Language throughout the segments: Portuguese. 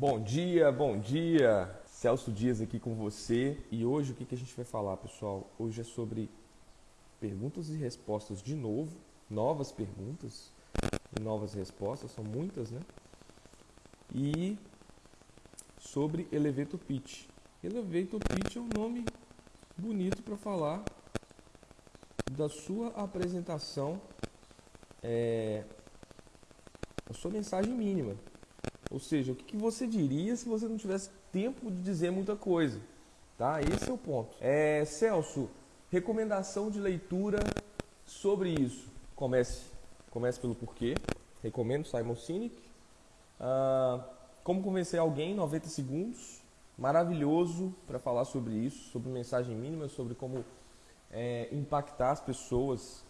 Bom dia, bom dia. Celso Dias aqui com você. E hoje o que, a gente vai falar, pessoal? Hoje é sobre perguntas e respostas de novo, novas perguntas e novas respostas, são muitas, né? E sobre Elevator Pitch. Elevator Pitch é um nome bonito para falar da sua apresentação, é, a sua mensagem mínima. Ou seja, o que, você diria se você não tivesse tempo de dizer muita coisa? Tá? Esse é o ponto. É, Celso, recomendação de leitura sobre isso. Comece, comece pelo porquê. Recomendo Simon Sinek. Ah, como convencer alguém em 90 segundos. Maravilhoso para falar sobre isso, sobre mensagem mínima, sobre como é, impactar as pessoas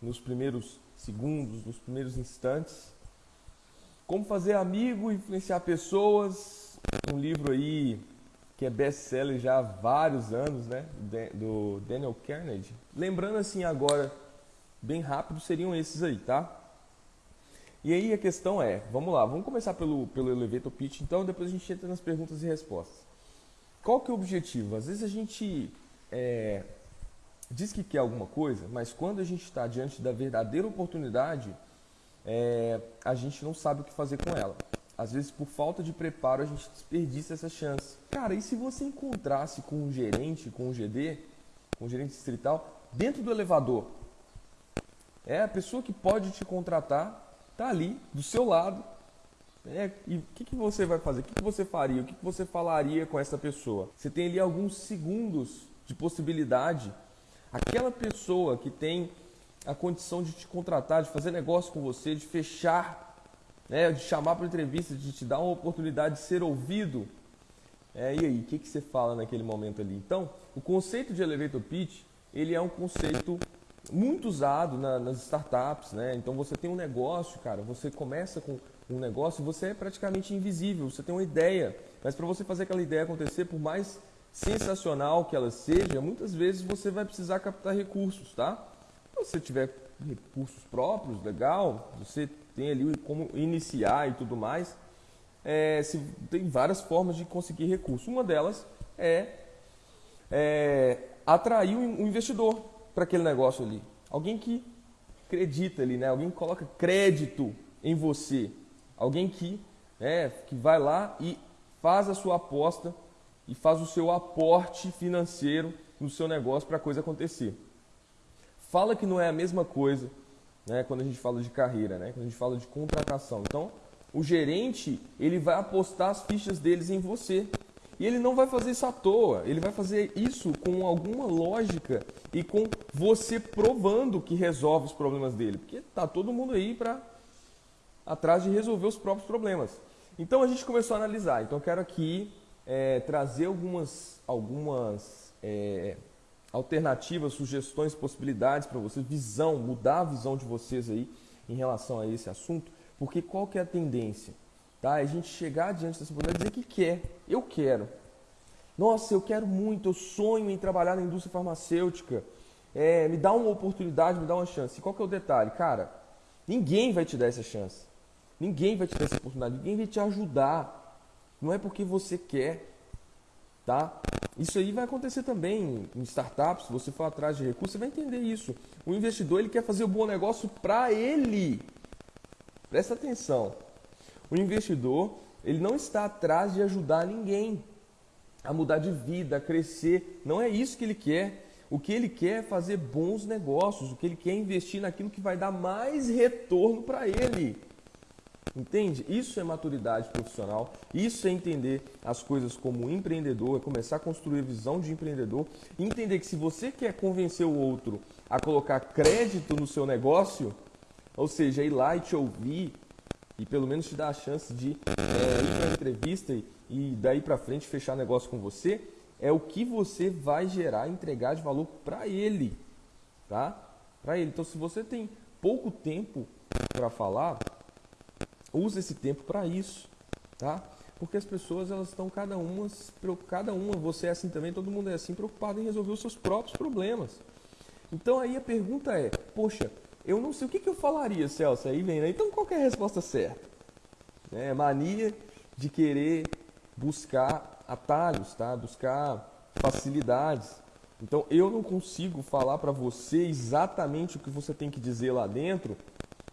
nos primeiros segundos, nos primeiros instantes. Como fazer amigo, influenciar pessoas. Um livro aí que é best-seller já há vários anos, né? Do Daniel Carnegie. Lembrando assim agora, bem rápido, seriam esses aí, tá? E aí a questão é, vamos lá, vamos começar pelo, pelo Elevator Pitch, então depois a gente entra nas perguntas e respostas. Qual que é o objetivo? Às vezes a gente é, diz que quer alguma coisa, mas quando a gente está diante da verdadeira oportunidade, é, a gente não sabe o que fazer com ela. Às vezes, por falta de preparo, a gente desperdiça essa chance. Cara, e se você encontrasse com um gerente, com um GD, com um gerente distrital, dentro do elevador? É a pessoa que pode te contratar, tá ali, do seu lado. É, e o que, que você vai fazer? O que, que você faria? O que, que você falaria com essa pessoa? Você tem ali alguns segundos de possibilidade. Aquela pessoa que tem a condição de te contratar, de fazer negócio com você, de fechar, né, de chamar para entrevista, de te dar uma oportunidade de ser ouvido. É, e aí, o que, que você fala naquele momento ali? Então, o conceito de elevator pitch, ele é um conceito muito usado na, nas startups, né? Então você tem um negócio, cara, você começa com um negócio, você é praticamente invisível, você tem uma ideia, mas para você fazer aquela ideia acontecer, por mais sensacional que ela seja, muitas vezes você vai precisar captar recursos, tá? Se você tiver recursos próprios, legal, você tem ali como iniciar e tudo mais. É, se, tem várias formas de conseguir recursos. Uma delas é, é atrair um investidor para aquele negócio ali. Alguém que acredita ali, né? Alguém que coloca crédito em você. Alguém que, é, que vai lá e faz a sua aposta e faz o seu aporte financeiro no seu negócio para a coisa acontecer fala que não é a mesma coisa né, quando a gente fala de carreira, né, quando a gente fala de contratação. Então, o gerente ele vai apostar as fichas deles em você. E ele não vai fazer isso à toa, ele vai fazer isso com alguma lógica e com você provando que resolve os problemas dele. Porque tá todo mundo aí para atrás de resolver os próprios problemas. Então a gente começou a analisar. Então eu quero aqui é, trazer algumas, algumas é, alternativas, sugestões, possibilidades para vocês, visão, mudar a visão de vocês aí em relação a esse assunto, porque qual que é a tendência? Tá? É a gente chegar diante dessa oportunidade e dizer que quer, eu quero. Nossa, eu quero muito, eu sonho em trabalhar na indústria farmacêutica. É, me dá uma oportunidade, me dá uma chance. E qual que é o detalhe? Cara, ninguém vai te dar essa chance. Ninguém vai te dar essa oportunidade, ninguém vai te ajudar. Não é porque você quer, tá? Isso aí vai acontecer também em startups, se você for atrás de recursos, você vai entender isso. O investidor ele quer fazer o um bom negócio para ele. Presta atenção. O investidor ele não está atrás de ajudar ninguém a mudar de vida, a crescer. Não é isso que ele quer. O que ele quer é fazer bons negócios. O que ele quer é investir naquilo que vai dar mais retorno para ele. Entende? Isso é maturidade profissional, isso é entender as coisas como empreendedor, é começar a construir visão de empreendedor, entender que se você quer convencer o outro a colocar crédito no seu negócio, ou seja, ir lá e te ouvir e pelo menos te dar a chance de é, ir para a entrevista e, e daí para frente fechar negócio com você, é o que você vai gerar, entregar de valor para ele, tá? Para ele. Então, se você tem pouco tempo para falar, Use esse tempo para isso, tá? Porque as pessoas elas estão cada uma, cada uma, você é assim também, todo mundo é assim, preocupado em resolver os seus próprios problemas. Então aí a pergunta é, poxa, eu não sei o que, que eu falaria, Celso, aí vem, né? Então qual é a resposta certa? É, mania de querer buscar atalhos, tá? Buscar facilidades. Então eu não consigo falar para você exatamente o que você tem que dizer lá dentro,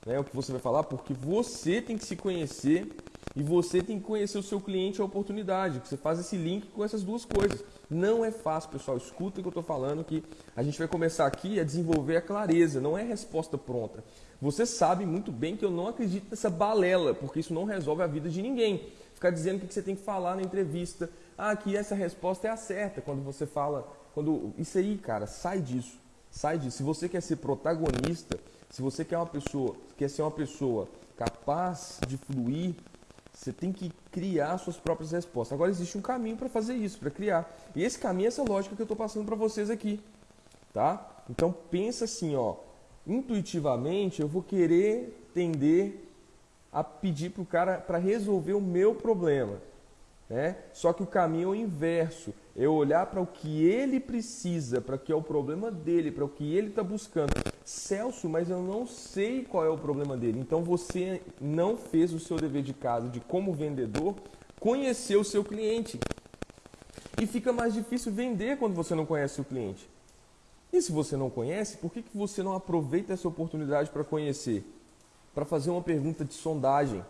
né? O que você vai falar, porque você tem que se conhecer e você tem que conhecer o seu cliente a oportunidade. Você faz esse link com essas duas coisas. Não é fácil, pessoal. Escuta o que eu estou falando, que a gente vai começar aqui a desenvolver a clareza. Não é resposta pronta. Você sabe muito bem que eu não acredito nessa balela, porque isso não resolve a vida de ninguém. Ficar dizendo o que você tem que falar na entrevista. Ah, que essa resposta é a certa. Quando você fala. quando Isso aí, cara, sai disso. Sai disso. Se você quer ser protagonista, se você quer uma pessoa, quer ser uma pessoa capaz de fluir você tem que criar suas próprias respostas. Agora existe um caminho para fazer isso, para criar. E esse caminho é essa lógica que eu estou passando para vocês aqui, tá? Então pensa assim, ó, intuitivamente eu vou querer tender a pedir para o cara para resolver o meu problema. Né? Só que o caminho é o inverso. Eu olhar para o que ele precisa, para o que é o problema dele, para o que ele está buscando. Celso, mas eu não sei qual é o problema dele. Então você não fez o seu dever de casa de como vendedor conhecer o seu cliente. E fica mais difícil vender quando você não conhece o cliente. E se você não conhece, por que, que você não aproveita essa oportunidade para conhecer? Para fazer uma pergunta de sondagem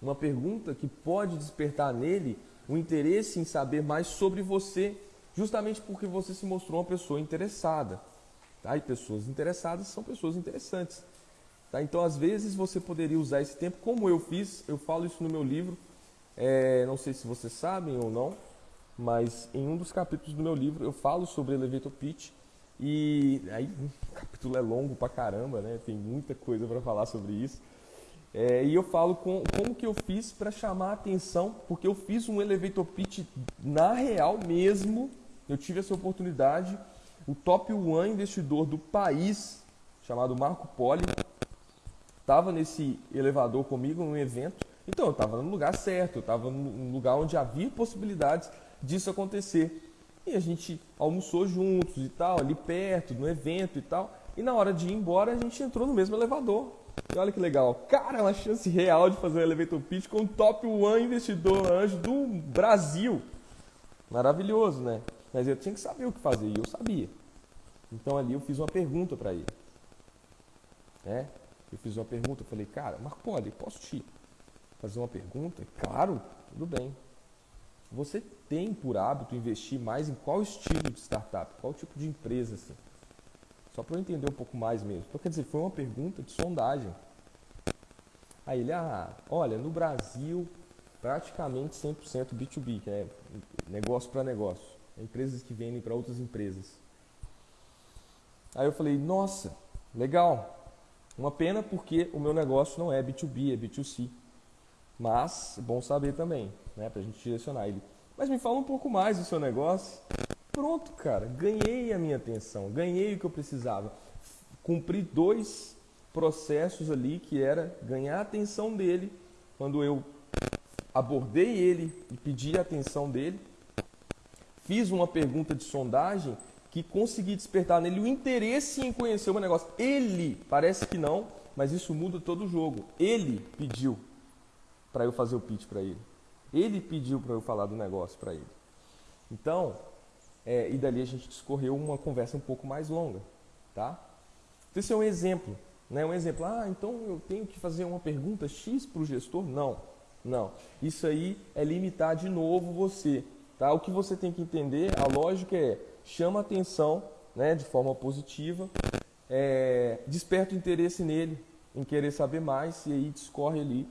uma pergunta que pode despertar nele o interesse em saber mais sobre você, justamente porque você se mostrou uma pessoa interessada. Tá? E pessoas interessadas são pessoas interessantes. Tá? Então, às vezes, você poderia usar esse tempo, como eu fiz, eu falo isso no meu livro, é, não sei se vocês sabem ou não, mas em um dos capítulos do meu livro eu falo sobre elevator pitch e aí o capítulo é longo pra caramba, né? Tem muita coisa para falar sobre isso. É, e eu falo com, como que eu fiz para chamar a atenção, porque eu fiz um elevator pitch na real mesmo. Eu tive essa oportunidade. O top one investidor do país, chamado Marco Poli, estava nesse elevador comigo num evento. Então eu estava no lugar certo, eu estava num lugar onde havia possibilidades disso acontecer. E a gente almoçou juntos e tal, ali perto, no evento e tal. E na hora de ir embora, a gente entrou no mesmo elevador. E olha que legal. Cara, é uma chance real de fazer um elevator pitch com o top one investidor anjo do Brasil. Maravilhoso, né? Mas eu tinha que saber o que fazer e eu sabia. Então ali eu fiz uma pergunta para ele. Né? Eu fiz uma pergunta, eu falei, cara, Marco Poli, posso te fazer uma pergunta? Claro, tudo bem. Você tem por hábito investir mais em qual estilo de startup? Qual tipo de empresa assim? Só para eu entender um pouco mais mesmo. Então, quer dizer, foi uma pergunta de sondagem. Aí ele, ah, olha, no Brasil, praticamente 100% B2B, que é negócio para negócio. Empresas que vendem para outras empresas. Aí eu falei, nossa, legal. Uma pena porque o meu negócio não é B2B, é B2C. Mas, é bom saber também, né, para a gente direcionar ele. Mas me fala um pouco mais do seu negócio. Pronto, cara, ganhei a minha atenção, ganhei o que eu precisava. Cumpri dois processos ali que era ganhar a atenção dele quando eu abordei ele e pedi a atenção dele. Fiz uma pergunta de sondagem que consegui despertar nele o interesse em conhecer o meu negócio. Ele, parece que não, mas isso muda todo o jogo. Ele pediu para eu fazer o pitch para ele. Ele pediu para eu falar do negócio para ele. Então, é, e dali a gente discorreu uma conversa um pouco mais longa, tá? Então esse é um exemplo, né? Um exemplo, ah, então eu tenho que fazer uma pergunta X para o gestor? Não, não. Isso aí é limitar de novo você, tá? O que você tem que entender, a lógica é, chama atenção, né, de forma positiva, é, desperta o interesse nele, em querer saber mais, e aí discorre ali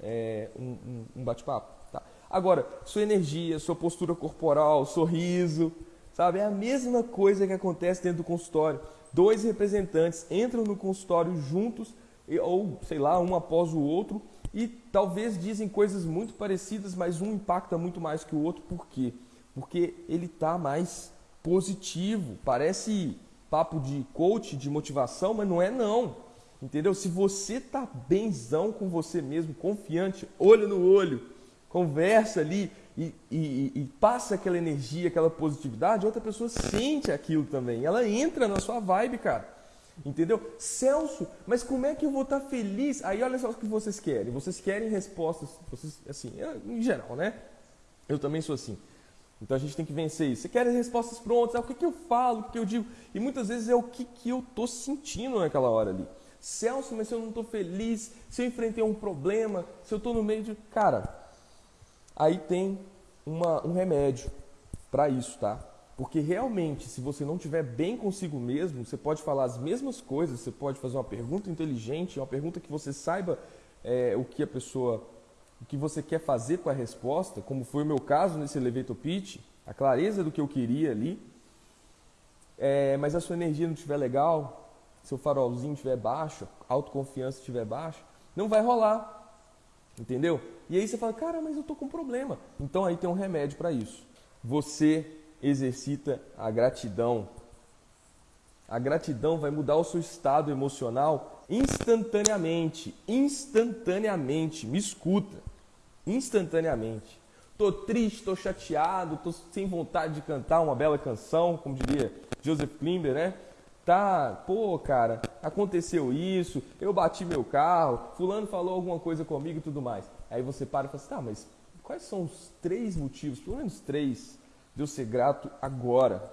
é, um, um, um bate-papo. Tá? Agora, sua energia, sua postura corporal, sorriso, Sabe? É a mesma coisa que acontece dentro do consultório. Dois representantes entram no consultório juntos, ou sei lá, um após o outro, e talvez dizem coisas muito parecidas, mas um impacta muito mais que o outro. Por quê? Porque ele está mais positivo. Parece papo de coach, de motivação, mas não é não. Entendeu? Se você tá benzão com você mesmo, confiante, olho no olho, conversa ali, e, e, e, passa aquela energia, aquela positividade, outra pessoa sente aquilo também. Ela entra na sua vibe, cara. Entendeu? Celso, mas como é que eu vou estar feliz? Aí olha só o que vocês querem. Vocês querem respostas, vocês, assim, em geral, né? Eu também sou assim. Então a gente tem que vencer isso. Você quer as respostas prontas, é o que, que eu falo, o que, que eu digo. E muitas vezes é o que, que eu estou sentindo naquela hora ali. Celso, mas se eu não estou feliz, se eu enfrentei um problema, se eu estou no meio de. Cara, aí tem uma, um remédio para isso, tá? Porque realmente, se você não estiver bem consigo mesmo, você pode falar as mesmas coisas, você pode fazer uma pergunta inteligente, uma pergunta que você saiba é, o que a pessoa, o que você quer fazer com a resposta, como foi o meu caso nesse elevator pitch, a clareza do que eu queria ali. É, mas a sua energia não estiver legal, seu farolzinho estiver baixo, autoconfiança estiver baixa, não vai rolar. Entendeu? E aí você fala, cara, mas eu tô com um problema. Então aí tem um remédio para isso. Você exercita a gratidão. A gratidão vai mudar o seu estado emocional instantaneamente. Instantaneamente. Me escuta. Instantaneamente. Tô triste, tô chateado, tô sem vontade de cantar uma bela canção, como diria Joseph Klimber, né? Tá, pô, cara, aconteceu isso, eu bati meu carro, fulano falou alguma coisa comigo e tudo mais. Aí você para e fala assim, tá, mas quais são os três motivos, pelo menos três, de eu ser grato agora.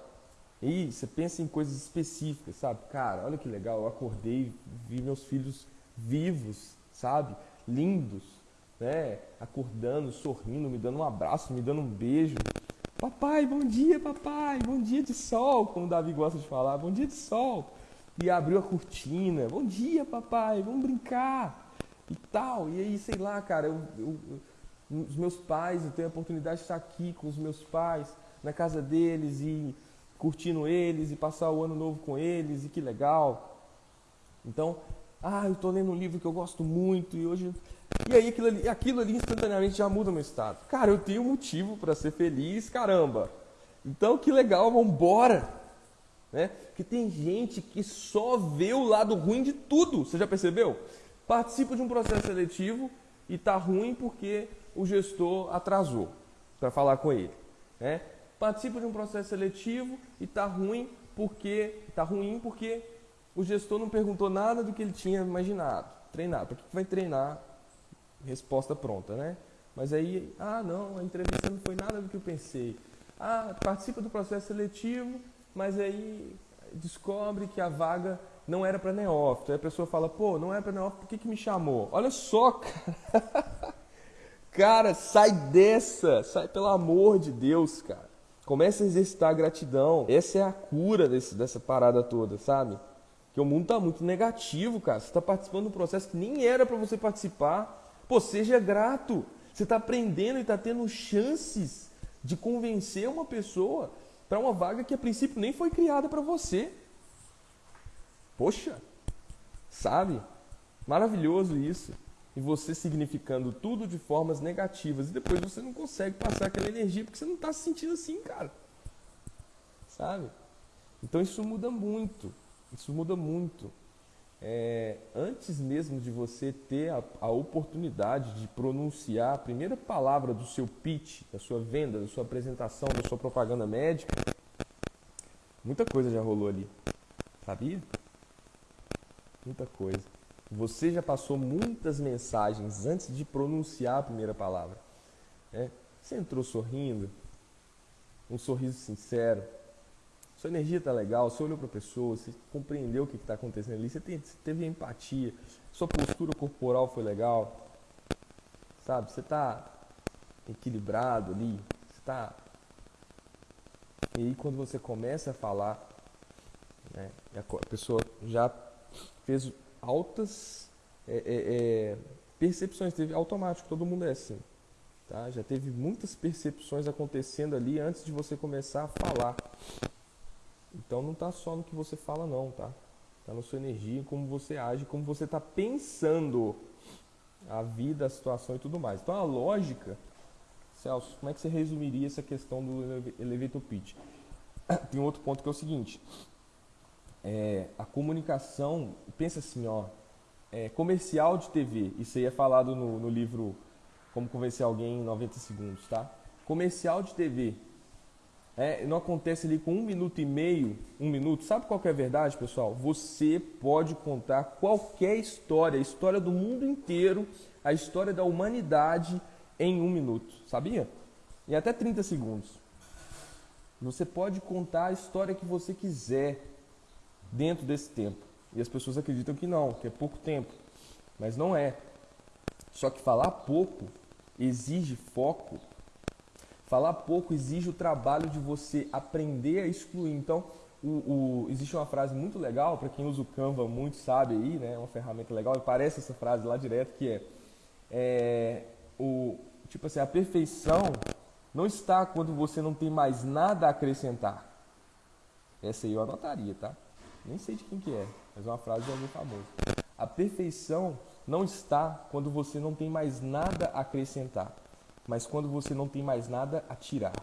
E você pensa em coisas específicas, sabe? Cara, olha que legal, eu acordei, vi meus filhos vivos, sabe? Lindos, né? Acordando, sorrindo, me dando um abraço, me dando um beijo. Papai, bom dia, papai, bom dia de sol, como o Davi gosta de falar, bom dia de sol. E abriu a cortina, bom dia, papai, vamos brincar e tal. E aí, sei lá, cara, eu, eu, os meus pais, eu tenho a oportunidade de estar aqui com os meus pais na casa deles e curtindo eles e passar o ano novo com eles e que legal. Então, ah, eu estou lendo um livro que eu gosto muito e hoje. E aí aquilo ali, aquilo ali instantaneamente já muda meu estado. Cara, eu tenho motivo para ser feliz, caramba. Então que legal, vamos embora. Né? Porque tem gente que só vê o lado ruim de tudo. Você já percebeu? Participa de um processo seletivo e tá ruim porque o gestor atrasou para falar com ele. Né? Participa de um processo seletivo e está ruim porque está ruim porque o gestor não perguntou nada do que ele tinha imaginado, treinado. Para que vai treinar? Resposta pronta, né? Mas aí, ah, não, a entrevista não foi nada do que eu pensei. Ah, participa do processo seletivo, mas aí descobre que a vaga não era para neófito. Aí a pessoa fala, pô, não era para neófito, por que, que me chamou? Olha só, cara. cara, sai dessa, sai pelo amor de Deus, cara. Comece a exercitar a gratidão. Essa é a cura desse, dessa parada toda, sabe? Que o mundo está muito negativo, cara. Você está participando de um processo que nem era para você participar. Pô, seja grato. Você está aprendendo e está tendo chances de convencer uma pessoa para uma vaga que a princípio nem foi criada para você. Poxa, sabe? Maravilhoso isso e você significando tudo de formas negativas e depois você não consegue passar aquela energia porque você não está se sentindo assim, cara. Sabe? Então isso muda muito. Isso muda muito. É, antes mesmo de você ter a, a, oportunidade de pronunciar a primeira palavra do seu pitch, da sua venda, da sua apresentação, da sua propaganda médica, muita coisa já rolou ali. Sabia? Muita coisa. Você já passou muitas mensagens antes de pronunciar a primeira palavra. Né? Você entrou sorrindo, um sorriso sincero, sua energia está legal, você olhou para a pessoa, você compreendeu o que está acontecendo ali, você teve empatia, sua postura corporal foi legal, sabe? Você está equilibrado ali, você está. E aí quando você começa a falar, né, a pessoa já fez altas é, é, é, percepções, teve automático, todo mundo é assim. Tá? Já teve muitas percepções acontecendo ali antes de você começar a falar. Então não está só no que você fala não, tá? Está na sua energia, como você age, como você está pensando a vida, a situação e tudo mais. Então a lógica, Celso, como é que você resumiria essa questão do elevator pitch? Tem outro ponto que é o seguinte: é, a comunicação, pensa assim, ó, é, comercial de TV, isso aí é falado no, no livro Como Convencer Alguém em 90 Segundos, tá? Comercial de TV é, não acontece ali com um minuto e meio, um minuto. Sabe qual é a verdade, pessoal? Você pode contar qualquer história, a história do mundo inteiro, a história da humanidade em um minuto. Sabia? Em até 30 segundos. Você pode contar a história que você quiser dentro desse tempo. E as pessoas acreditam que não, que é pouco tempo. Mas não é. Só que falar pouco exige foco, Falar pouco exige o trabalho de você aprender a excluir. Então, o, o, existe uma frase muito legal, para quem usa o Canva muito sabe aí, né? Uma ferramenta legal, e parece essa frase lá direto, que é, é o, tipo assim, a perfeição não está quando você não tem mais nada a acrescentar. Essa aí eu anotaria, tá? Nem sei de quem que é, mas é uma frase de alguém famoso. A perfeição não está quando você não tem mais nada a acrescentar mas quando você não tem mais nada a tirar.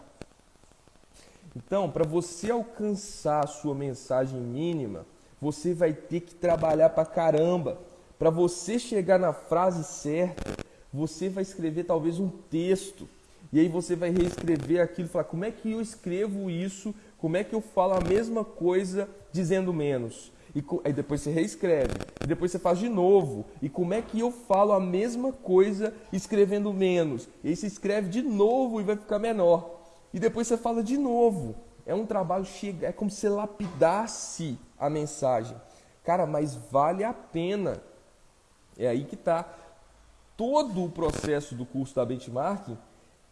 Então, para você alcançar a sua mensagem mínima, você vai ter que trabalhar para caramba. Para você chegar na frase certa, você vai escrever talvez um texto. E aí você vai reescrever aquilo falar: como é que eu escrevo isso? Como é que eu falo a mesma coisa dizendo menos? E aí depois você reescreve. E depois você faz de novo. E como é que eu falo a mesma coisa escrevendo menos? E aí você escreve de novo e vai ficar menor. E depois você fala de novo. É um trabalho chega, é como se lapidasse a mensagem. Cara, mas vale a pena. É aí que está todo o processo do curso da benchmarking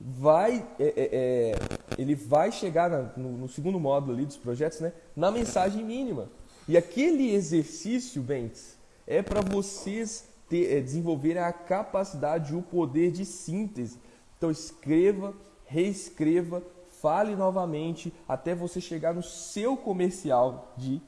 vai é, é, é, ele vai chegar na, no, no, segundo módulo ali dos projetos né, na mensagem mínima e aquele exercício, Bentes, é para vocês ter, é, desenvolverem a capacidade, o poder de síntese. Então escreva, reescreva, fale novamente até você chegar no seu comercial de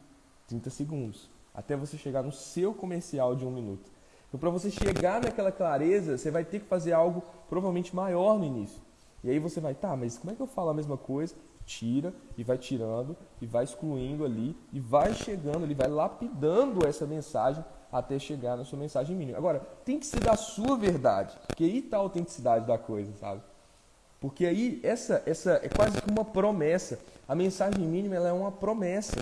30 segundos. Até você chegar no seu comercial de um minuto. Então, para você chegar naquela clareza, você vai ter que fazer algo provavelmente maior no início. E aí você vai, tá, mas como é que eu falo a mesma coisa tira e vai tirando e vai excluindo ali e vai chegando, ele vai lapidando essa mensagem até chegar na sua mensagem mínima. Agora, tem que ser da sua verdade, porque aí está a autenticidade da coisa, sabe? Porque aí essa, essa é quase que uma promessa. A mensagem mínima ela é uma promessa.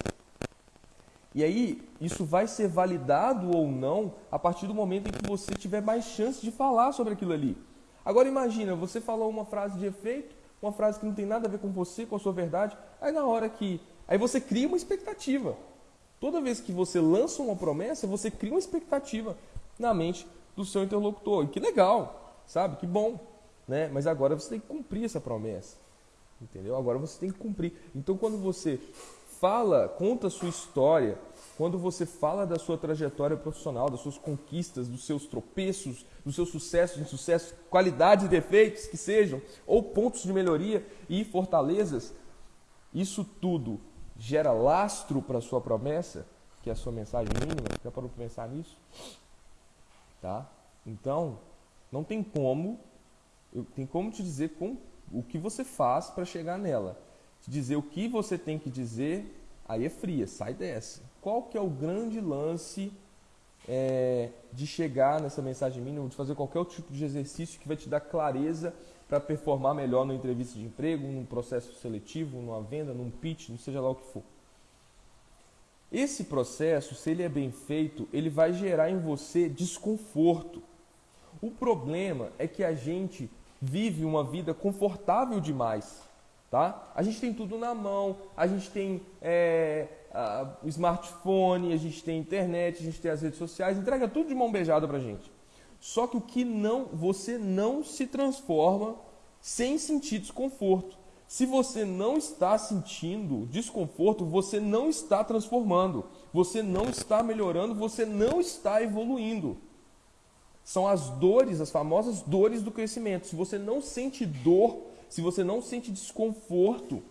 E aí isso vai ser validado ou não a partir do momento em que você tiver mais chance de falar sobre aquilo ali. Agora imagina, você falou uma frase de efeito, uma frase que não tem nada a ver com você, com a sua verdade. Aí na hora que. Aí você cria uma expectativa. Toda vez que você lança uma promessa, você cria uma expectativa na mente do seu interlocutor. E que legal, sabe? Que bom. Né? Mas agora você tem que cumprir essa promessa. Entendeu? Agora você tem que cumprir. Então quando você fala, conta a sua história, quando você fala da sua trajetória profissional, das suas conquistas, dos seus tropeços, dos seus sucessos, insucessos, qualidades e defeitos que sejam, ou pontos de melhoria e fortalezas, isso tudo gera lastro para a sua promessa, que é a sua mensagem mínima. Já parou para pensar nisso? Tá? Então, não tem como, eu, tem como te dizer com, o que você faz para chegar nela. Te dizer o que você tem que dizer, aí é fria, sai dessa qual que é o grande lance é, de chegar nessa mensagem mínima, de fazer qualquer tipo de exercício que vai te dar clareza para performar melhor numa entrevista de emprego, num processo seletivo, numa venda, num pitch, não seja lá o que for. Esse processo, se ele é bem feito, ele vai gerar em você desconforto. O problema é que a gente vive uma vida confortável demais. Tá? A gente tem tudo na mão, a gente tem é, o smartphone, a gente tem internet, a gente tem as redes sociais, entrega tudo de mão beijada pra gente. Só que o que não, você não se transforma sem sentir desconforto. Se você não está sentindo desconforto, você não está transformando, você não está melhorando, você não está evoluindo. São as dores, as famosas dores do crescimento. Se você não sente dor, se você não sente desconforto,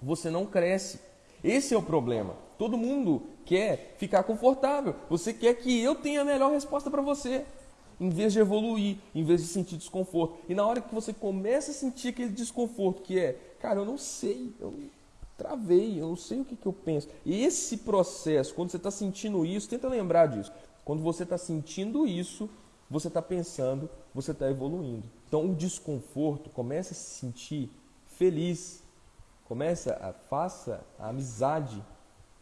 você não cresce. Esse é o problema. Todo mundo quer ficar confortável. Você quer que eu tenha a melhor resposta para você. Em vez de evoluir, em vez de sentir desconforto. E na hora que você começa a sentir aquele desconforto, que é, cara, eu não sei, eu travei, eu não sei o que, que eu penso. E esse processo, quando você está sentindo isso, tenta lembrar disso. Quando você está sentindo isso, você está pensando, você está evoluindo. Então o desconforto começa a se sentir feliz, Começa a faça a amizade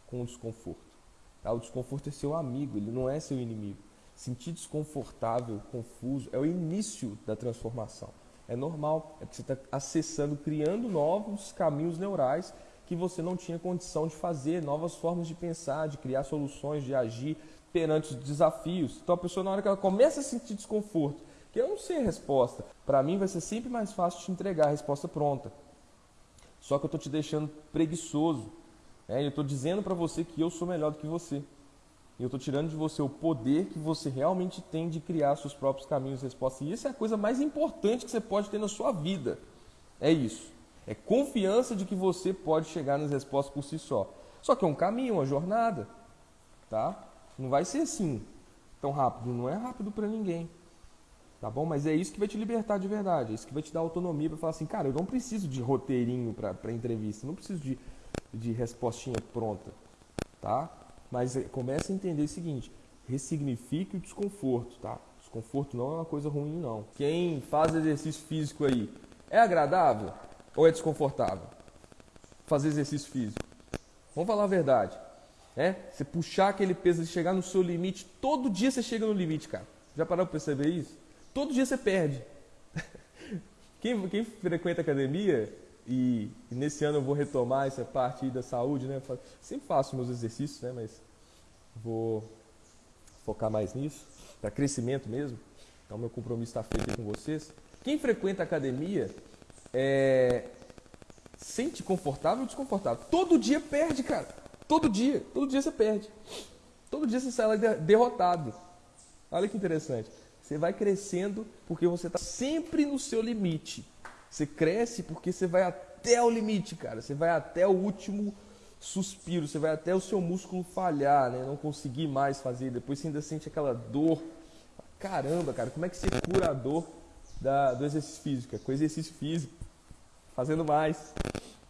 com o desconforto. Tá? O desconforto é seu amigo, ele não é seu inimigo. Sentir desconfortável, confuso, é o início da transformação. É normal, é porque você está acessando, criando novos caminhos neurais que você não tinha condição de fazer, novas formas de pensar, de criar soluções, de agir perante os desafios. Então a pessoa, na hora que ela começa a sentir desconforto, que eu não sei a resposta, para mim vai ser sempre mais fácil te entregar a resposta pronta. Só que eu estou te deixando preguiçoso. Né? Eu estou dizendo para você que eu sou melhor do que você. Eu estou tirando de você o poder que você realmente tem de criar seus próprios caminhos e respostas. E isso é a coisa mais importante que você pode ter na sua vida. É isso. É confiança de que você pode chegar nas respostas por si só. Só que é um caminho, uma jornada. Tá? Não vai ser assim tão rápido. Não é rápido para ninguém. Tá bom? Mas é isso que vai te libertar de verdade. É isso que vai te dar autonomia para falar assim, cara, eu não preciso de roteirinho para entrevista. Não preciso de, de respostinha pronta. Tá? Mas é, comece a entender o seguinte: ressignifique o desconforto, tá? Desconforto não é uma coisa ruim, não. Quem faz exercício físico aí, é agradável ou é desconfortável? Fazer exercício físico. Vamos falar a verdade. É? Você puxar aquele peso chegar no seu limite, todo dia você chega no limite, cara. Já parou para perceber isso? Todo dia você perde. Quem, quem frequenta academia e, nesse ano eu vou retomar essa parte da saúde, né? Sempre faço meus exercícios, né? Mas vou focar mais nisso, para crescimento mesmo. Então meu compromisso está feito com vocês. Quem frequenta academia é, sente confortável ou desconfortável? Todo dia perde, cara. Todo dia, todo dia você perde. Todo dia você sai lá derrotado. Olha que interessante. Você vai crescendo porque você está sempre no seu limite. Você cresce porque você vai até o limite, cara. Você vai até o último suspiro, você vai até o seu músculo falhar, né? Não conseguir mais fazer. Depois você ainda sente aquela dor. Caramba, cara, como é que você cura a dor da, do exercício físico? É com exercício físico, fazendo mais,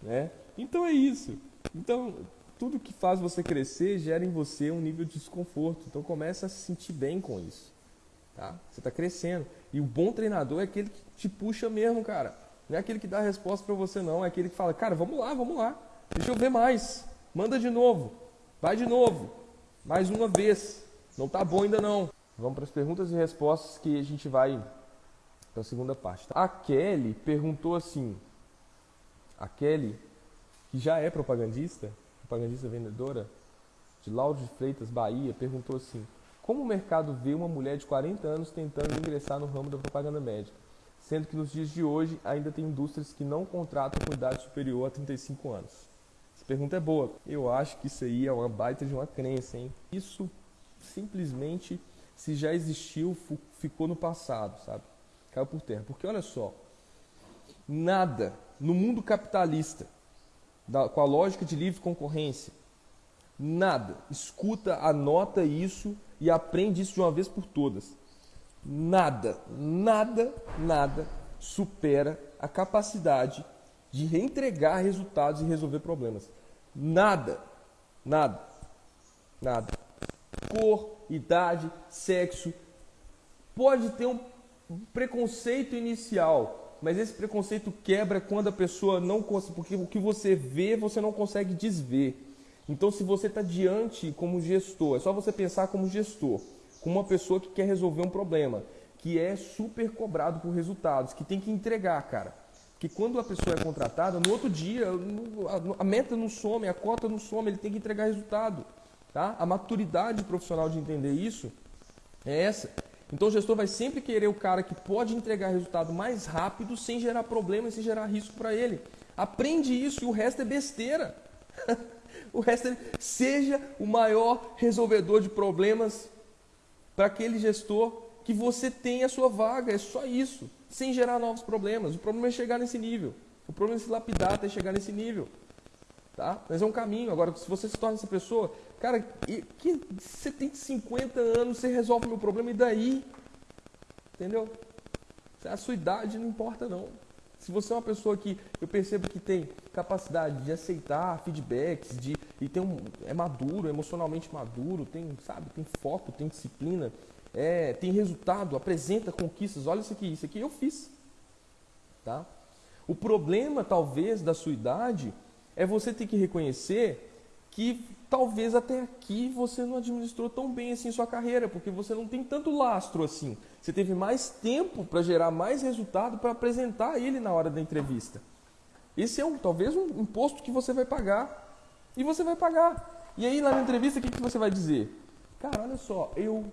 né? Então é isso. Então, tudo que faz você crescer gera em você um nível de desconforto. Então começa a se sentir bem com isso. Tá? Você está crescendo. E o bom treinador é aquele que te puxa mesmo, cara. Não é aquele que dá a resposta para você, não. É aquele que fala, cara, vamos lá, vamos lá. Deixa eu ver mais. Manda de novo. Vai de novo. Mais uma vez. Não tá bom ainda não. Vamos para as perguntas e respostas que a gente vai para a segunda parte. Tá? A Kelly perguntou assim. A Kelly, que já é propagandista, propagandista vendedora, de Lauro de Freitas, Bahia, perguntou assim: Como o mercado vê uma mulher de 40 anos tentando ingressar no ramo da propaganda médica? sendo que nos dias de hoje ainda tem indústrias que não contratam com idade superior a 35 anos. Essa pergunta é boa. Eu acho que isso aí é uma baita de uma crença, hein? Isso simplesmente, se já existiu, ficou no passado, sabe? Caiu por terra. Porque olha só, nada no mundo capitalista, com a lógica de livre concorrência, nada, escuta, anota isso e aprende isso de uma vez por todas nada, nada, nada supera a capacidade de reentregar resultados e resolver problemas. Nada, nada, nada. Cor, idade, sexo. Pode ter um preconceito inicial, mas esse preconceito quebra quando a pessoa não consegue, porque o que você vê você não consegue desver. Então, se você está diante como gestor, é só você pensar como gestor com uma pessoa que quer resolver um problema, que é super cobrado por resultados, que tem que entregar, cara. Que quando a pessoa é contratada, no outro dia a meta não some, a cota não some, ele tem que entregar resultado. Tá? A maturidade profissional de entender isso é essa. Então o gestor vai sempre querer o cara que pode entregar resultado mais rápido, sem gerar problema e sem gerar risco para ele. Aprende isso e o resto é besteira. o resto é seja o maior resolvedor de problemas para aquele gestor que você tem a sua vaga, é só isso, sem gerar novos problemas. O problema é chegar nesse nível. O problema é se lapidar até chegar nesse nível. Tá? Mas é um caminho. Agora, se você se torna essa pessoa, cara, que você tem 50 anos, você resolve o meu problema e daí? Entendeu? A sua idade não importa não. Se você é uma pessoa que eu percebo que tem capacidade de aceitar feedbacks, de e tem um, é maduro, emocionalmente maduro, tem, sabe, tem foco, tem disciplina, é, tem resultado, apresenta conquistas. Olha isso aqui, isso aqui eu fiz. Tá? O problema talvez da sua idade é você ter que reconhecer que talvez até aqui você não administrou tão bem assim sua carreira, porque você não tem tanto lastro assim. Você teve mais tempo para gerar mais resultado para apresentar ele na hora da entrevista. Esse é um, talvez um imposto que você vai pagar. E você vai pagar. E aí lá na entrevista o que, que você vai dizer? Cara, olha só, eu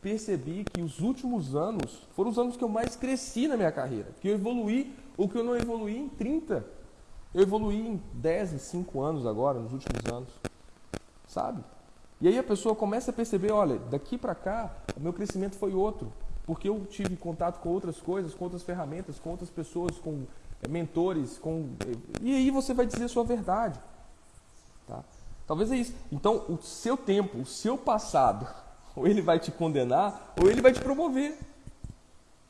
percebi que os últimos anos foram os anos que eu mais cresci na minha carreira. Que eu evoluí o que eu não evoluí em 30. Eu evoluí em 10, em 5 anos agora, nos últimos anos. Sabe? E aí a pessoa começa a perceber, olha, daqui para cá, o meu crescimento foi outro. Porque eu tive contato com outras coisas, com outras ferramentas, com outras pessoas, com eh, mentores, com... E aí você vai dizer a sua verdade. Tá? Talvez é isso. Então, o seu tempo, o seu passado, ou ele vai te condenar, ou ele vai te promover.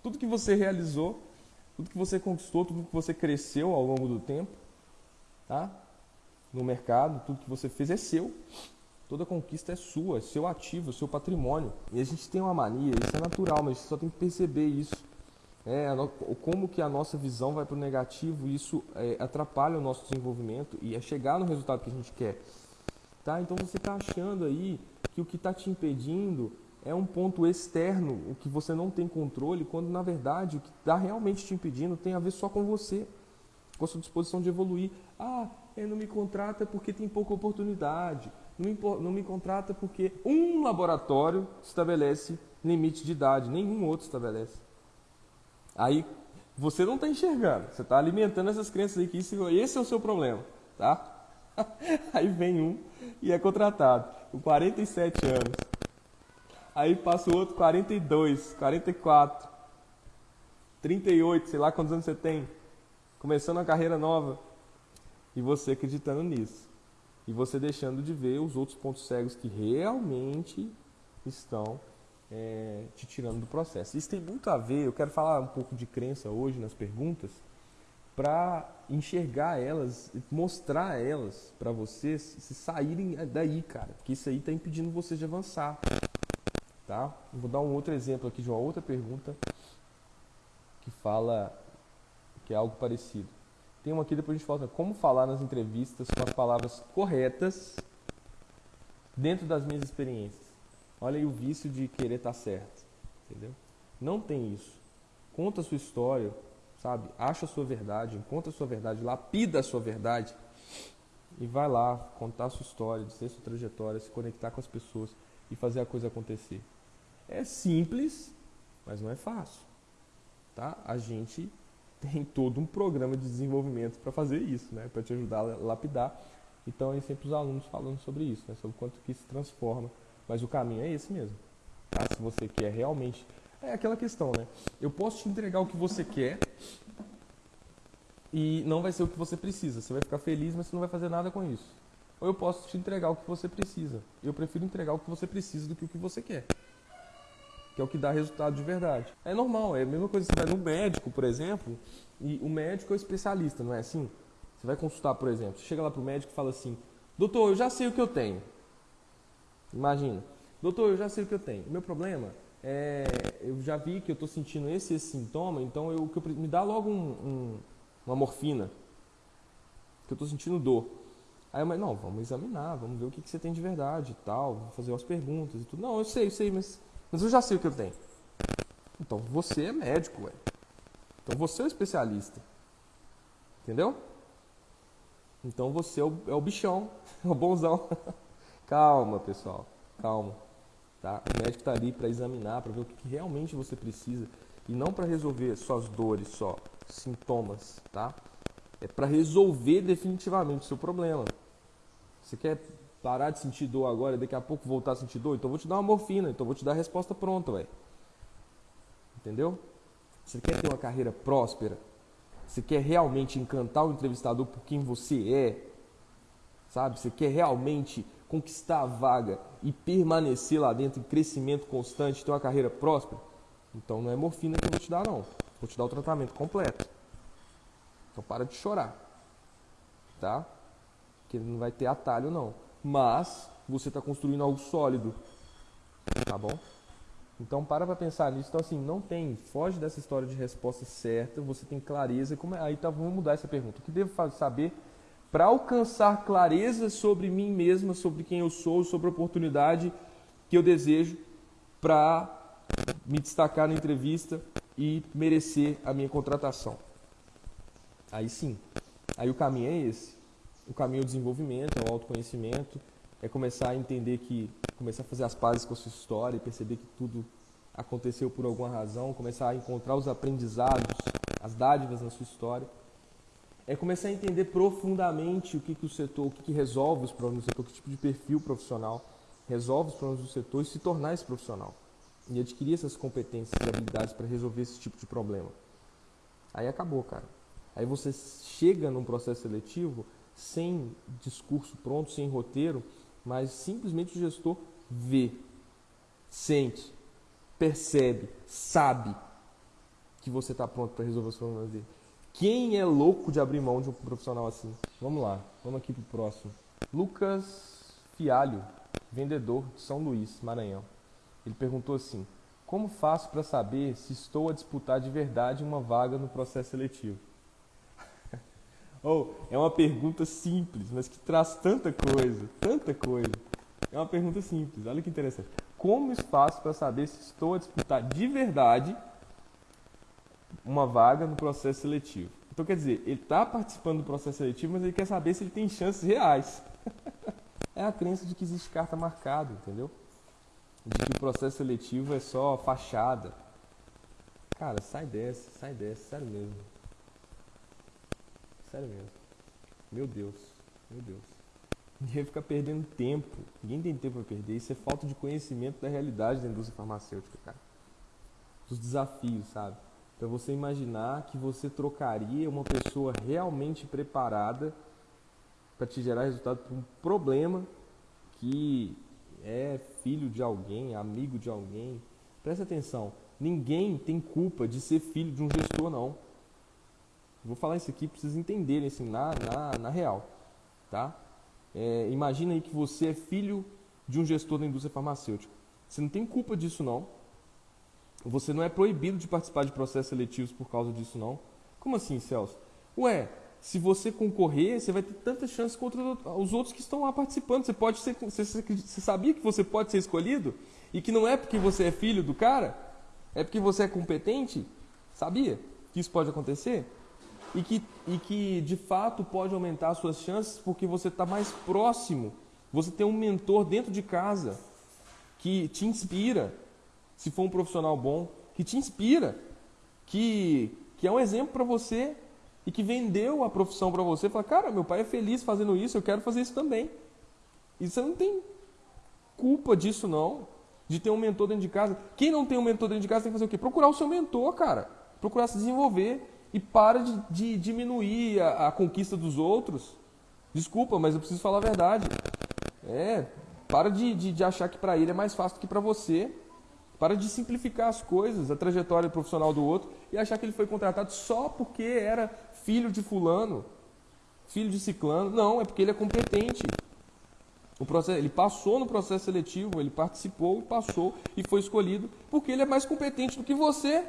Tudo que você realizou, tudo que você conquistou, tudo que você cresceu ao longo do tempo, tá? No mercado, tudo que você fez é seu. Toda conquista é sua, é seu ativo, é seu patrimônio. E a gente tem uma mania, isso é natural, mas a gente só tem que perceber isso. É, como que a nossa visão vai para o negativo, isso é, atrapalha o nosso desenvolvimento e é chegar no resultado que a gente quer. Tá? Então você está achando aí que o que está te impedindo é um ponto externo, o que você não tem controle, quando na verdade o que está realmente te impedindo tem a ver só com você, com a sua disposição de evoluir. Ah, ele não me contrata porque tem pouca oportunidade, não me, não me contrata porque um laboratório estabelece limite de idade, nenhum outro estabelece. Aí você não está enxergando, você está alimentando essas crenças aí que isso, esse é o seu problema, tá? Aí vem um e é contratado com 47 anos. Aí passa o outro 42, 44, 38, sei lá quantos anos você tem, começando uma carreira nova. E você acreditando nisso. E você deixando de ver os outros pontos cegos que realmente estão é, te tirando do processo. Isso tem muito a ver, eu quero falar um pouco de crença hoje nas perguntas, para enxergar elas, mostrar elas para vocês se saírem daí, cara, porque isso aí está impedindo vocês de avançar, tá? vou dar um outro exemplo aqui de uma outra pergunta que fala que é algo parecido. Tem uma aqui depois a gente fala como falar nas entrevistas com as palavras corretas dentro das minhas experiências. Olha aí o vício de querer estar tá certo, entendeu? Não tem isso. Conta a sua história, sabe? Acha a sua verdade, encontra a sua verdade, lapida a sua verdade e vai lá contar a sua história, dizer sua trajetória, se conectar com as pessoas e fazer a coisa acontecer. É simples, mas não é fácil, tá? A gente tem todo um programa de desenvolvimento para fazer isso, né? Para te ajudar a lapidar. Então, é sempre os alunos falando sobre isso, né? Sobre quanto que se transforma mas o caminho é esse mesmo. Tá? Se você quer realmente. É aquela questão, né? Eu posso te entregar o que você quer e não vai ser o que você precisa. Você vai ficar feliz, mas você não vai fazer nada com isso. Ou eu posso te entregar o que você precisa. Eu prefiro entregar o que você precisa do que o que você quer. Que é o que dá resultado de verdade. É normal, é a mesma coisa. Você vai no médico, por exemplo, e o médico é o especialista, não é assim? Você vai consultar, por exemplo, você chega lá para o médico e fala assim: Doutor, eu já sei o que eu tenho. Imagina, doutor, eu já sei o que eu tenho. Meu problema é, eu já vi que eu estou sentindo esse, esse sintoma, então eu, eu, me dá logo um, um, uma morfina, que eu estou sentindo dor. Aí eu, mas não, vamos examinar, vamos ver o que, que você tem de verdade e tal, vou fazer umas perguntas e tudo. Não, eu sei, eu sei, mas, mas eu já sei o que eu tenho. Então você é médico, ué. Então você é o especialista. Entendeu? Então você é o, é o bichão, é o bonzão. Calma, pessoal, calma. Tá? O médico está ali para examinar, para ver o que, realmente você precisa e não para resolver suas dores só, sintomas, tá? É para resolver definitivamente o seu problema. Você quer parar de sentir dor agora e daqui a pouco voltar a sentir dor? Então vou te dar uma morfina, então vou te dar a resposta pronta, velho. Entendeu? Você quer ter uma carreira próspera? Você quer realmente encantar o entrevistador por quem você é? Sabe? Você quer realmente conquistar a vaga e permanecer lá dentro em crescimento constante, ter uma carreira próspera, então não é morfina que eu vou te dar, não. Vou te dar o tratamento completo. Então para de chorar. Tá? Que não vai ter atalho, não. Mas você está construindo algo sólido. Tá bom? Então para para pensar nisso. Então assim, não tem, foge dessa história de resposta certa, você tem clareza. Como é, aí tá, vamos mudar essa pergunta. O que devo saber para alcançar clareza sobre mim mesma, sobre quem eu sou, sobre a oportunidade que eu desejo para me destacar na entrevista e merecer a minha contratação. Aí sim, aí o caminho é esse. O caminho é o desenvolvimento, é o autoconhecimento, é começar a entender que, começar a fazer as pazes com a sua história e perceber que tudo aconteceu por alguma razão, começar a encontrar os aprendizados, as dádivas na sua história. É começar a entender profundamente o que, que o setor, o que, que resolve os problemas do setor, que tipo de perfil profissional resolve os problemas do setor e se tornar esse profissional. E adquirir essas competências e habilidades para resolver esse tipo de problema. Aí acabou, cara. Aí você chega num processo seletivo sem discurso pronto, sem roteiro, mas simplesmente o gestor vê, sente, percebe, sabe que você está pronto para resolver os problemas dele. Quem é louco de abrir mão de um profissional assim? Vamos lá, vamos aqui para o próximo. Lucas Fialho, vendedor de São Luís, Maranhão. Ele perguntou assim: Como faço para saber se estou a disputar de verdade uma vaga no processo seletivo? oh, é uma pergunta simples, mas que traz tanta coisa, tanta coisa. É uma pergunta simples, olha que interessante. Como faço para saber se estou a disputar de verdade uma vaga no processo seletivo? Então, quer dizer, ele está participando do processo seletivo, mas ele quer saber se ele tem chances reais. é a crença de que existe carta marcada, entendeu? De que o processo seletivo é só fachada. Cara, sai dessa, sai dessa, sério mesmo. Sério mesmo. Meu Deus, meu Deus. Ninguém fica perdendo tempo. Ninguém tem tempo para perder. Isso é falta de conhecimento da realidade da indústria farmacêutica, cara. Dos desafios, sabe? Então você imaginar que você trocaria uma pessoa realmente preparada para te gerar resultado por um problema que é filho de alguém, amigo de alguém. Presta atenção, ninguém tem culpa de ser filho de um gestor, não. Vou falar isso aqui para vocês entenderem assim, na, na, na real. Tá? É, imagina aí que você é filho de um gestor da indústria farmacêutica. Você não tem culpa disso, não. Você não é proibido de participar de processos seletivos por causa disso, não. Como assim, Celso? Ué, se você concorrer, você vai ter tantas chances contra os outros que estão lá participando. Você pode ser, você, você sabia que você pode ser escolhido e que não é porque você é filho do cara, é porque você é competente. Sabia que isso pode acontecer? e que, e que de fato pode aumentar as suas chances porque você está mais próximo. Você tem um mentor dentro de casa que te inspira, se for um profissional bom, que te inspira, que, que é um exemplo para você e que vendeu a profissão para você. Fala, cara, meu pai é feliz fazendo isso, eu quero fazer isso também. E você não tem culpa disso, não, de ter um mentor dentro de casa. Quem não tem um mentor dentro de casa tem que fazer o quê? Procurar o seu mentor, cara. Procurar se desenvolver e para de, de diminuir a, a, conquista dos outros. Desculpa, mas eu preciso falar a verdade. É, para de, de, de achar que para ele é mais fácil do que para você. Para de simplificar as coisas, a trajetória profissional do outro e achar que ele foi contratado só porque era filho de fulano, filho de ciclano. Não, é porque ele é competente. O processo, ele passou no processo seletivo, ele participou, passou e foi escolhido porque ele é mais competente do que você.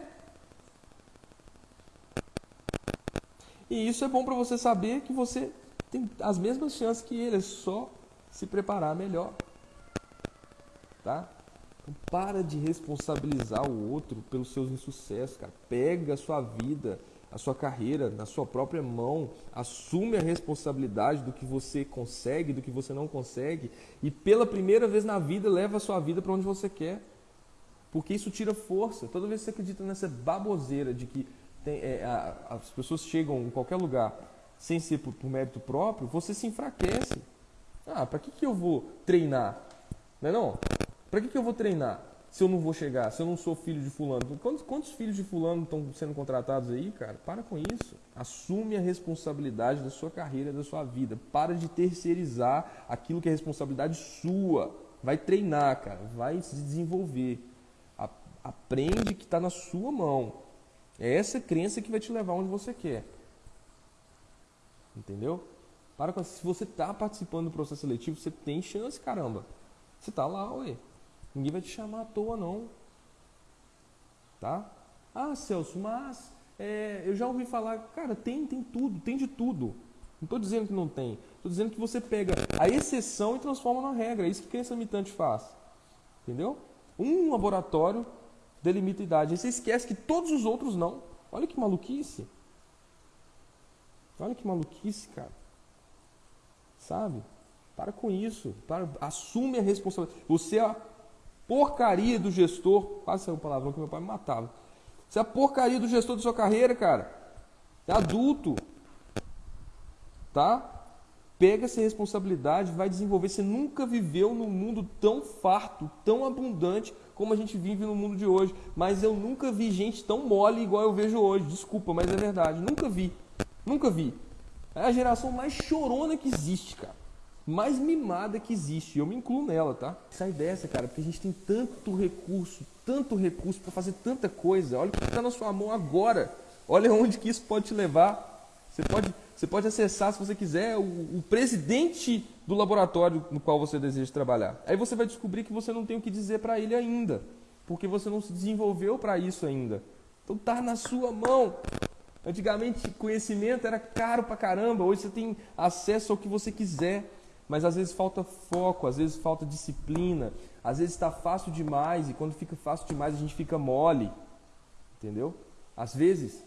E isso é bom para você saber que você tem as mesmas chances que ele, é só se preparar melhor. Tá? Então, para de responsabilizar o outro pelos seus insucessos, cara. Pega a sua vida, a sua carreira na sua própria mão, assume a responsabilidade do que você consegue, do que você não consegue e pela primeira vez na vida leva a sua vida para onde você quer. Porque isso tira força. Toda vez que você acredita nessa baboseira de que tem, é, a, as pessoas chegam em qualquer lugar sem ser por, por mérito próprio, você se enfraquece. Ah, para que, que eu vou treinar? Não é não? Para que, que eu vou treinar se eu não vou chegar, se eu não sou filho de fulano? Quantos, quantos filhos de fulano estão sendo contratados aí, cara? Para com isso. Assume a responsabilidade da sua carreira, da sua vida. Para de terceirizar aquilo que é responsabilidade sua. Vai treinar, cara. Vai se desenvolver. Aprende que está na sua mão. É essa crença que vai te levar onde você quer. Entendeu? Para com, se você está participando do processo seletivo, você tem chance, caramba. Você está lá, ué. Ninguém vai te chamar à toa, não. Tá? Ah, Celso, mas é, eu já ouvi falar, cara, tem, tem tudo, tem de tudo. Não estou dizendo que não tem. Estou dizendo que você pega a exceção e transforma na regra. É isso que crença limitante faz. Entendeu? Um laboratório delimita idade. Aí você esquece que todos os outros não. Olha que maluquice. Olha que maluquice, cara. Sabe? Para com isso. Para, assume a responsabilidade. Você é porcaria do gestor. Quase saiu um palavrão que meu pai me matava. Você é a porcaria do gestor da sua carreira, cara. É adulto. Tá? Pega essa responsabilidade, vai desenvolver. Você nunca viveu num mundo tão farto, tão abundante como a gente vive no mundo de hoje. Mas eu nunca vi gente tão mole igual eu vejo hoje. Desculpa, mas é verdade. Nunca vi. Nunca vi. É a geração mais chorona que existe, cara. Mais mimada que existe. Eu me incluo nela, tá? Sai dessa, cara, porque a gente tem tanto recurso, tanto recurso para fazer tanta coisa. Olha o que está na sua mão agora. Olha onde que isso pode te levar. Você pode, você pode acessar, se você quiser, o, o presidente do laboratório no qual você deseja trabalhar. Aí você vai descobrir que você não tem o que dizer para ele ainda, porque você não se desenvolveu para isso ainda. Então tá na sua mão. Antigamente conhecimento era caro pra caramba, hoje você tem acesso ao que você quiser, mas às vezes falta foco, às vezes falta disciplina, às vezes está fácil demais e quando fica fácil demais a gente fica mole, entendeu? Às vezes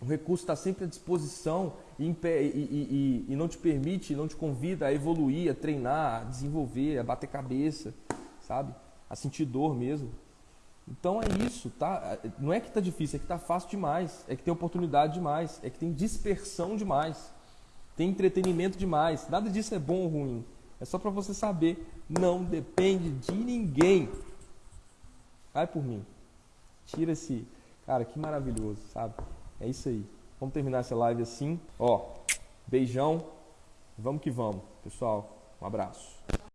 o recurso está sempre à disposição e, e, e, e, não te permite, não te convida a evoluir, a treinar, a desenvolver, a bater cabeça, sabe? A sentir dor mesmo. Então é isso, tá? Não é que tá difícil, é que tá fácil demais, é que tem oportunidade demais, é que tem dispersão demais, tem entretenimento demais. Nada disso é bom ou ruim. É só para você saber, não depende de ninguém. Vai por mim. Tira esse, cara, que maravilhoso, sabe? É isso aí. Vamos terminar essa live assim. Ó, beijão. Vamos que vamos, pessoal. Um abraço.